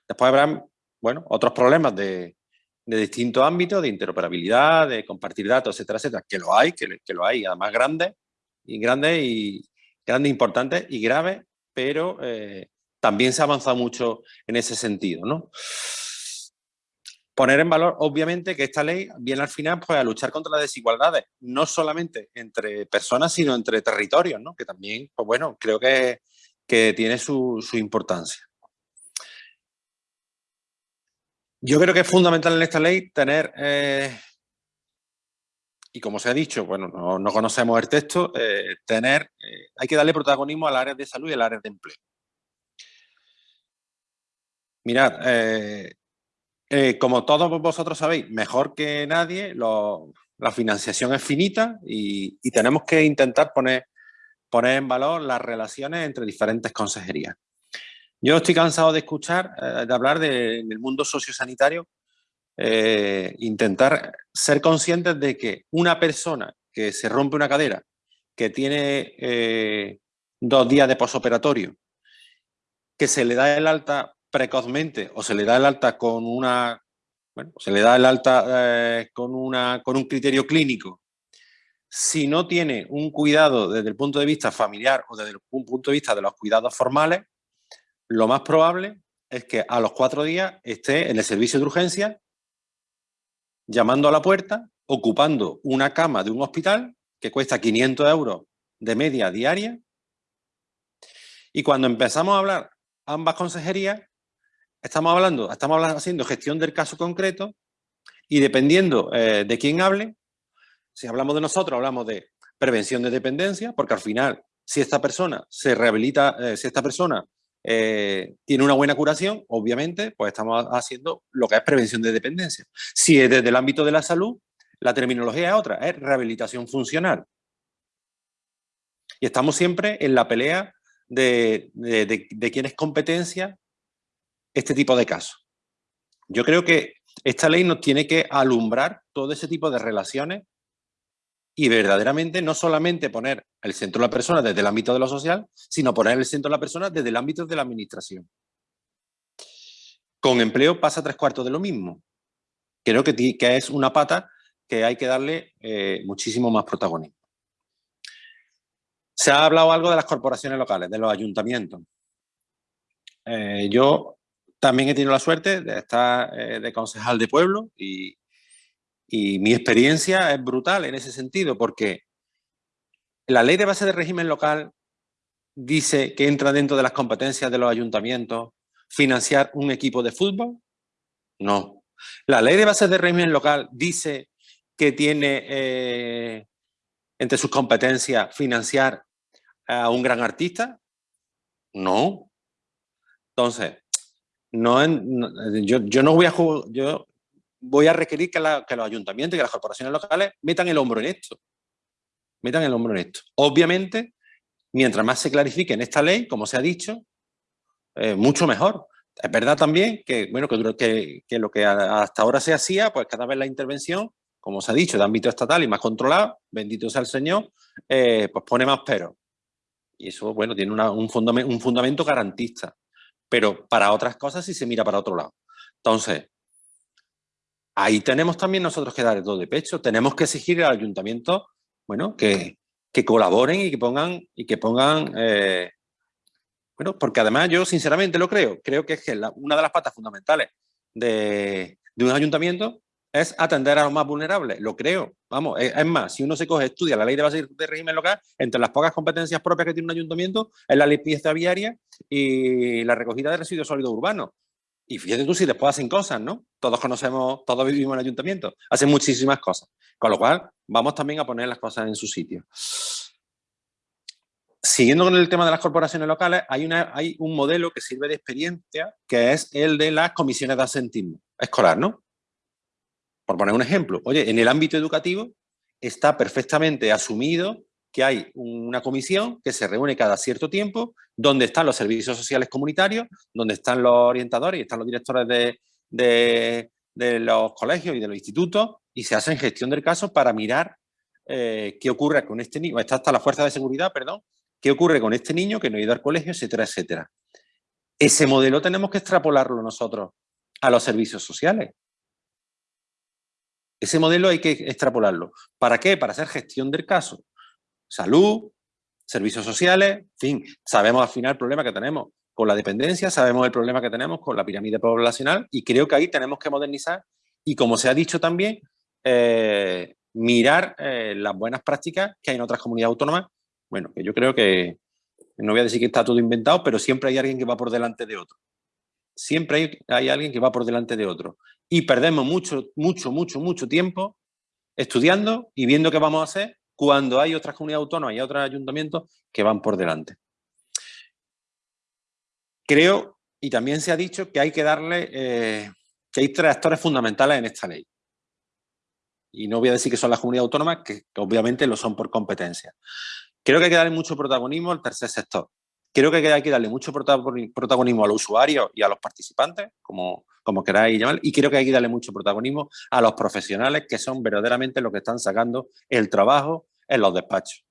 S4: Después habrá, bueno, otros problemas de, de distintos ámbitos, de interoperabilidad, de compartir datos, etcétera, etcétera, que lo hay, que, que lo hay, además grandes, y grandes y, grandes, importantes y graves, pero eh, también se ha avanzado mucho en ese sentido. ¿no? Poner en valor, obviamente, que esta ley viene al final pues, a luchar contra las desigualdades, no solamente entre personas, sino entre territorios, ¿no? que también, pues bueno, creo que, que tiene su, su importancia. Yo creo que es fundamental en esta ley tener, eh, y como se ha dicho, bueno, no, conocemos el texto, eh, tener, eh, hay que darle protagonismo al área de salud y al área de empleo. Mirad, como todos vosotros sabéis, mejor que nadie, la financiación es finita y, tenemos que intentar poner, poner en valor las relaciones entre diferentes consejerías. Yo estoy cansado de escuchar, eh, de hablar del mundo sociosanitario, eh, intentar ser conscientes de que una persona que se rompe una cadera, que tiene eh, dos días de posoperatorio, que se le da el alta precozmente o se le da el alta con una, bueno, se le da el alta con, una, con un criterio clínico, si no tiene un cuidado desde el punto de vista familiar o desde el punto de vista de los cuidados formales, lo más probable es que a los cuatro días esté en el servicio de urgencia llamando a la puerta, ocupando una cama de un hospital que cuesta 500 euros de media diaria. Y cuando empezamos a hablar ambas consejerías, estamos hablando, estamos haciendo gestión del caso concreto y dependiendo eh, de quién hable, si hablamos de nosotros, hablamos de prevención de dependencia, porque al final, si esta persona se rehabilita, eh, si esta persona eh, tiene una buena curación, obviamente, pues estamos haciendo lo que es prevención de dependencia. Si es desde el ámbito de la salud, la terminología es otra, es rehabilitación funcional. Y estamos siempre en la pelea de, de quién es competencia este tipo de casos. Yo creo que esta ley nos tiene que alumbrar todo ese tipo de relaciones y verdaderamente no solamente poner el centro de la persona desde el ámbito de lo social, sino poner el centro de la persona desde el ámbito de la administración. Con empleo pasa tres cuartos de lo mismo. Creo que, que es una pata que hay que darle eh, muchísimo más protagonismo. Se ha hablado algo de las corporaciones locales, de los ayuntamientos. Eh, yo también he tenido la suerte de estar eh, de concejal de pueblo y, y mi experiencia es brutal en ese sentido, porque la ley de base de régimen local dice que entra dentro de las competencias de los ayuntamientos financiar un equipo de fútbol. No. La ley de base de régimen local dice que tiene eh, entre sus competencias financiar a un gran artista. No. Entonces, no, yo, yo no voy a yo voy a requerir que, los ayuntamientos y que las corporaciones locales metan el hombro en esto. Metan el hombro en esto. Obviamente, mientras más se clarifique en esta ley, como se ha dicho, eh, mucho mejor. Es verdad también que, bueno, que, que, lo que hasta ahora se hacía, pues cada vez la intervención, como se ha dicho, de ámbito estatal y más controlado, bendito sea el Señor, eh, pues pone más pero. Y eso, bueno, tiene un, fundamento, un fundamento garantista. Pero para otras cosas sí se mira para otro lado. Entonces, ahí tenemos también nosotros que dar el todo de pecho. Tenemos que exigir al ayuntamiento bueno, que, colaboren y que pongan, y que pongan eh, bueno, porque además yo sinceramente lo creo, creo que es que una de las patas fundamentales de, un ayuntamiento es atender a los más vulnerables, lo creo, vamos, es, más, si uno se coge, estudia la ley de base de régimen local, entre las pocas competencias propias que tiene un ayuntamiento es la limpieza viaria y la recogida de residuos sólidos urbanos. Y fíjate tú si después hacen cosas, ¿no? Todos conocemos, todos vivimos en ayuntamiento, hacen muchísimas cosas. Con lo cual, vamos también a poner las cosas en su sitio. Siguiendo con el tema de las corporaciones locales, hay, una, hay un modelo que sirve de experiencia, que es el de las comisiones de asentismo escolar, ¿no? Por poner un ejemplo, oye, en el ámbito educativo está perfectamente asumido que hay una comisión que se reúne cada cierto tiempo, donde están los servicios sociales comunitarios, donde están los orientadores y están los directores de, los colegios y de los institutos, y se hacen gestión del caso para mirar eh, qué ocurre con este niño, está hasta la fuerza de seguridad, perdón, qué ocurre con este niño que no ha ido al colegio, etcétera, etcétera. Ese modelo tenemos que extrapolarlo nosotros a los servicios sociales. Ese modelo hay que extrapolarlo. ¿Para qué? Para hacer gestión del caso salud, servicios sociales, en fin, sabemos al final el problema que tenemos con la dependencia, sabemos el problema que tenemos con la pirámide poblacional y creo que ahí tenemos que modernizar y como se ha dicho también, eh, mirar eh, las buenas prácticas que hay en otras comunidades autónomas. Bueno, que yo creo que, no voy a decir que está todo inventado, pero siempre hay alguien que va por delante de otro. siempre hay, hay alguien que va por delante de otro. Y perdemos mucho, mucho, mucho, mucho tiempo estudiando y viendo qué vamos a hacer cuando hay otras comunidades autónomas y otros ayuntamientos que van por delante. Creo, y también se ha dicho, que hay que darle, eh, que hay tres actores fundamentales en esta ley. Y no voy a decir que son las comunidades autónomas, que, obviamente lo son por competencia. Creo que hay que darle mucho protagonismo al tercer sector. Creo que hay que darle mucho protagonismo a los usuarios y a los participantes, como, como queráis llamar, y creo que hay que darle mucho protagonismo a los profesionales que son verdaderamente los que están sacando el trabajo en los despachos.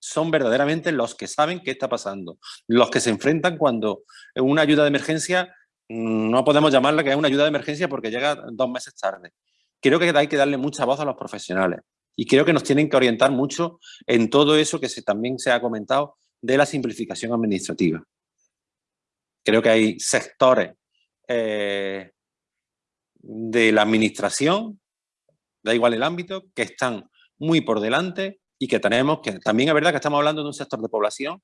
S4: Son verdaderamente los que saben qué está pasando, los que se enfrentan cuando una ayuda de emergencia, mm, no podemos llamarla que es una ayuda de emergencia porque llega dos meses tarde. Creo que hay que darle mucha voz a los profesionales y creo que nos tienen que orientar mucho en todo eso que también se ha comentado de la simplificación administrativa. Creo que hay sectores eh, de la administración, da igual el ámbito, que están muy por delante y que tenemos que, también es verdad que estamos hablando de un sector de población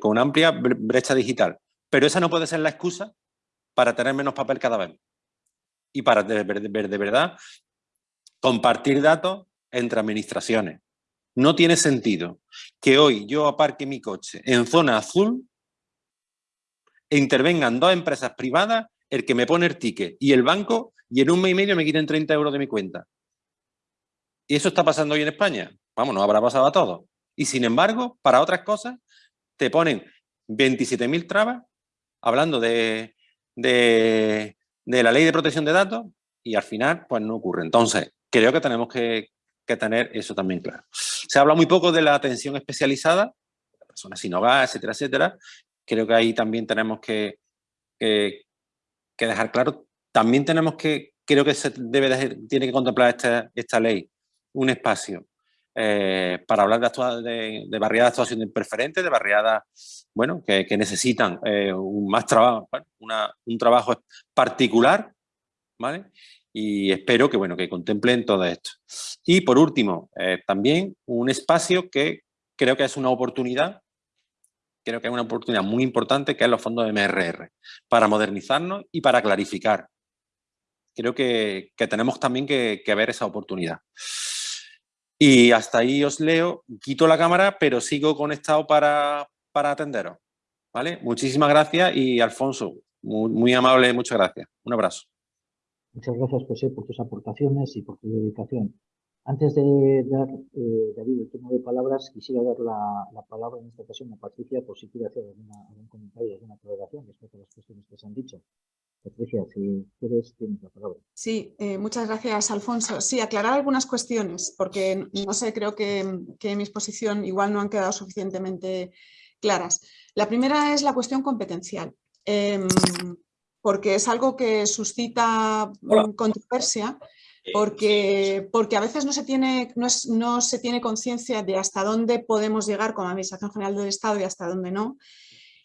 S4: con amplia brecha digital, pero esa no puede ser la excusa para tener menos papel cada vez. Y para de verdad compartir datos entre administraciones. No tiene sentido que hoy yo aparque mi coche en zona azul e intervengan dos empresas privadas, el que me pone el ticket y el banco, y en un mes y medio me quiten 30 euros de mi cuenta. ¿Y eso está pasando hoy en España? Vamos, no habrá pasado a todos. Y sin embargo, para otras cosas, te ponen 27.000 trabas, hablando de, de, de la ley de protección de datos, y al final, pues no ocurre. Entonces, creo que tenemos que, que tener eso también claro. Se habla muy poco de la atención especializada, personas sin hogar, etcétera, etcétera. Creo que ahí también tenemos que, dejar claro. También tenemos que, creo que se debe tiene que contemplar esta, esta ley un espacio eh, para hablar de, de, barriadas de actuación preferente, de barriadas bueno, que, necesitan eh, más trabajo, un trabajo particular, ¿vale? y espero que, bueno, que contemplen todo esto. Y por último, eh, también un espacio que creo que es una oportunidad, creo que es una oportunidad muy importante, que es los fondos de MRR, para modernizarnos y para clarificar. Creo que, tenemos también que, ver esa oportunidad. Y hasta ahí os leo, quito la cámara, pero sigo conectado para, para atenderos. ¿Vale? Muchísimas gracias y Alfonso, muy, muy amable, muchas gracias. Un abrazo.
S1: Muchas gracias, José, por tus aportaciones y por tu dedicación. Antes de dar, eh, David, el turno de palabras, quisiera dar la, palabra en esta ocasión a Patricia por si quiere hacer algún comentario, alguna aclaración respecto a las cuestiones que se han dicho. Patricia, si quieres, tienes la palabra.
S5: Sí, eh, muchas gracias, Alfonso. Sí, aclarar algunas cuestiones, porque no sé, creo que, que en mi exposición igual no han quedado suficientemente claras. La primera es la cuestión competencial. Em, porque es algo que suscita controversia, porque, porque a veces no se tiene, no, no se tiene conciencia de hasta dónde podemos llegar como Administración General del Estado y hasta dónde no.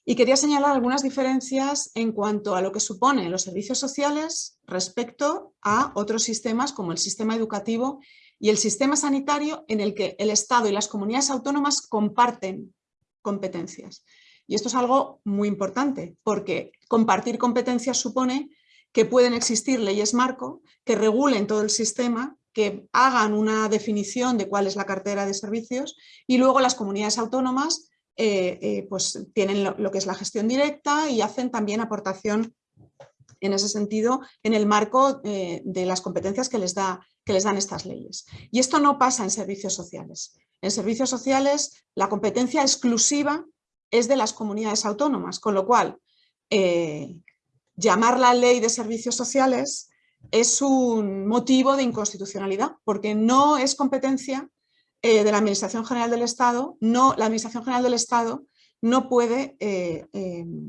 S5: Y quería señalar algunas diferencias en cuanto a lo que suponen los servicios sociales respecto a otros sistemas como el sistema educativo y el sistema sanitario en el que el Estado y las comunidades autónomas comparten competencias. Y esto es algo muy importante, porque compartir competencias supone que pueden existir leyes marco que regulen todo el sistema, que hagan una definición de cuál es la cartera de servicios y luego las comunidades autónomas eh, eh, pues tienen lo, que es la gestión directa y hacen también aportación en ese sentido en el marco eh, de las competencias que les, da, que les dan estas leyes. Y esto no pasa en servicios sociales. En servicios sociales la competencia exclusiva es de las comunidades autónomas, con lo cual llamar la ley de servicios sociales es un motivo de inconstitucionalidad, porque no es competencia eh, de la Administración General del Estado, no, la Administración General del Estado no puede eh,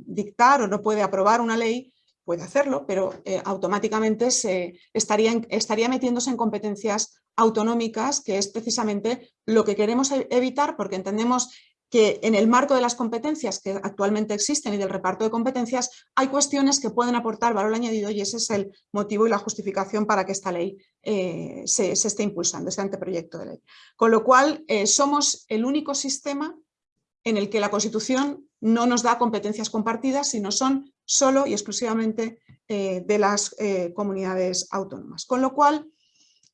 S5: dictar o no puede aprobar una ley, puede hacerlo, pero automáticamente se estaría, estaría metiéndose en competencias autonómicas, que es precisamente lo que queremos e-, evitar porque entendemos que en el marco de las competencias que actualmente existen y del reparto de competencias hay cuestiones que pueden aportar valor añadido y ese es el motivo y la justificación para que esta ley eh, se, esté impulsando, este anteproyecto de ley. Con lo cual eh, somos el único sistema en el que la Constitución no nos da competencias compartidas, sino son solo y exclusivamente eh, de las comunidades autónomas. Con lo cual,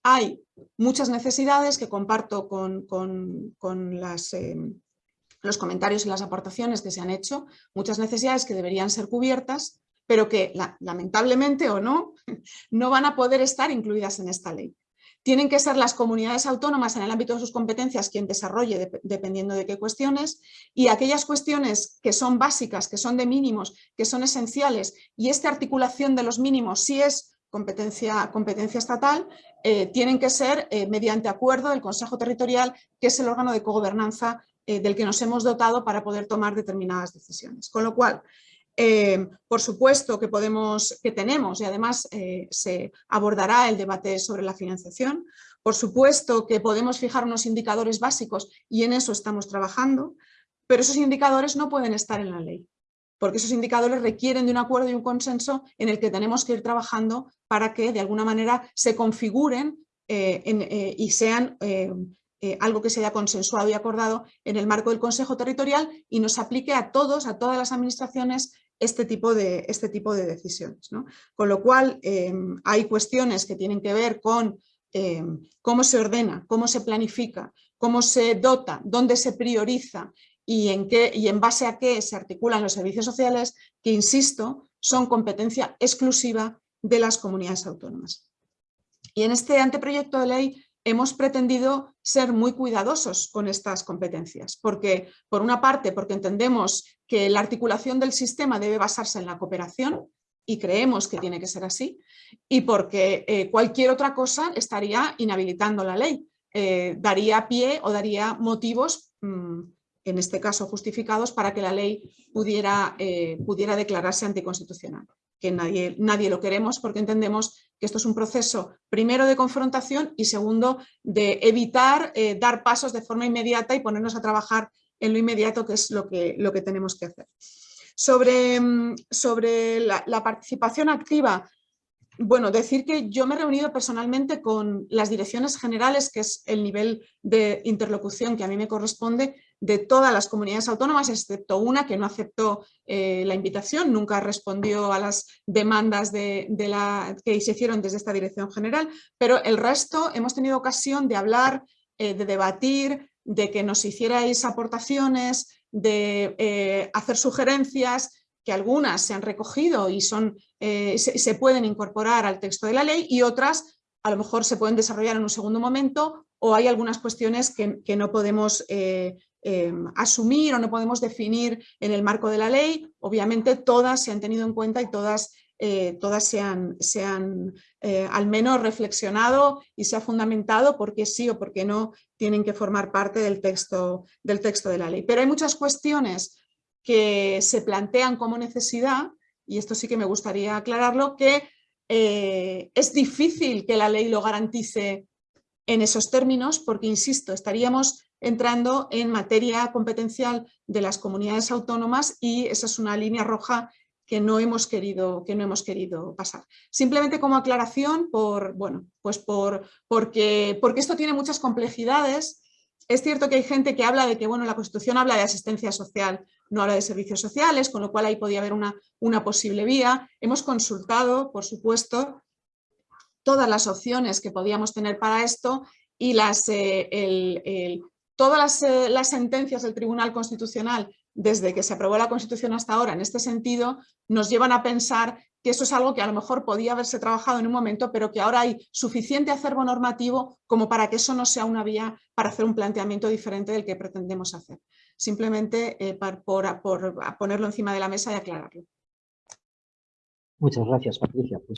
S5: hay muchas necesidades que comparto con, las, eh, los comentarios y las aportaciones que se han hecho, muchas necesidades que deberían ser cubiertas, pero que lamentablemente o no, no van a poder estar incluidas en esta ley. Tienen que ser las comunidades autónomas en el ámbito de sus competencias quien desarrolle dependiendo de qué cuestiones y aquellas cuestiones que son básicas, que son de mínimos, que son esenciales y esta articulación de los mínimos si es competencia, competencia estatal, eh, tienen que ser eh, mediante acuerdo del Consejo Territorial, que es el órgano de cogobernanza eh, del que nos hemos dotado para poder tomar determinadas decisiones. Con lo cual, eh, por supuesto que, tenemos y además eh, se abordará el debate sobre la financiación. Por supuesto que podemos fijar unos indicadores básicos y en eso estamos trabajando, pero esos indicadores no pueden estar en la ley, porque esos indicadores requieren de un acuerdo y un consenso en el que tenemos que ir trabajando para que de alguna manera se configuren y sean algo que se haya consensuado y acordado en el marco del Consejo Territorial y nos aplique a todos, a todas las administraciones este tipo de, este tipo de decisiones. Con lo cual em, hay cuestiones que tienen que ver con em, cómo se ordena, cómo se planifica, cómo se dota, dónde se prioriza y en, qué, y en base a qué se articulan los servicios sociales que, insisto, son competencia exclusiva de las comunidades autónomas. Y en este anteproyecto de ley hemos pretendido ser muy cuidadosos con estas competencias, porque por una parte, porque entendemos que la articulación del sistema debe basarse en la cooperación y creemos que tiene que ser así, y porque eh, cualquier otra cosa estaría inhabilitando la ley, eh, daría pie o daría motivos, mm, en este caso justificados, para que la ley pudiera, eh, pudiera declararse anticonstitucional que nadie, nadie lo queremos porque entendemos que esto es un proceso primero de confrontación y segundo de evitar eh, dar pasos de forma inmediata y ponernos a trabajar en lo inmediato que es lo que, lo que tenemos que hacer. Sobre, mm, sobre la, la participación activa, bueno, decir que yo me he reunido personalmente con las direcciones generales, que es el nivel de interlocución que a mí me corresponde, de todas las comunidades autónomas, excepto una que no aceptó eh, la invitación, nunca respondió a las demandas de, la, que se hicieron desde esta dirección general, pero el resto hemos tenido ocasión de hablar, eh, de debatir, de que nos hicierais aportaciones, de eh, hacer sugerencias, que algunas se han recogido y son, se, pueden incorporar al texto de la ley y otras a lo mejor se pueden desarrollar en un segundo momento o hay algunas cuestiones que, no podemos Em, asumir o no podemos definir en el marco de la ley, obviamente todas se han tenido en cuenta y todas, eh, todas se han, se han eh, al menos reflexionado y se ha fundamentado porque sí o porque no tienen que formar parte del texto, del texto de la ley. Pero hay muchas cuestiones que se plantean como necesidad, y esto sí que me gustaría aclararlo, que eh, es difícil que la ley lo garantice en esos términos porque, insisto, estaríamos entrando en materia competencial de las comunidades autónomas y esa es una línea roja que no hemos querido, que no hemos querido pasar. Simplemente como aclaración, por, bueno, pues por, porque, porque esto tiene muchas complejidades. Es cierto que hay gente que habla de que bueno, la Constitución habla de asistencia social, no habla de servicios sociales, con lo cual ahí podía haber una, una posible vía. Hemos consultado, por supuesto, todas las opciones que podíamos tener para esto y las, eh, el, todas eh, las, sentencias del Tribunal Constitucional desde que se aprobó la Constitución hasta ahora en este sentido nos llevan a pensar que eso es algo que a lo mejor podía haberse trabajado en un momento, pero que ahora hay suficiente acervo normativo como para que eso no sea una vía para hacer un planteamiento diferente del que pretendemos hacer. Simplemente eh, por, ponerlo encima de la mesa y aclararlo.
S1: Muchas gracias, Patricia.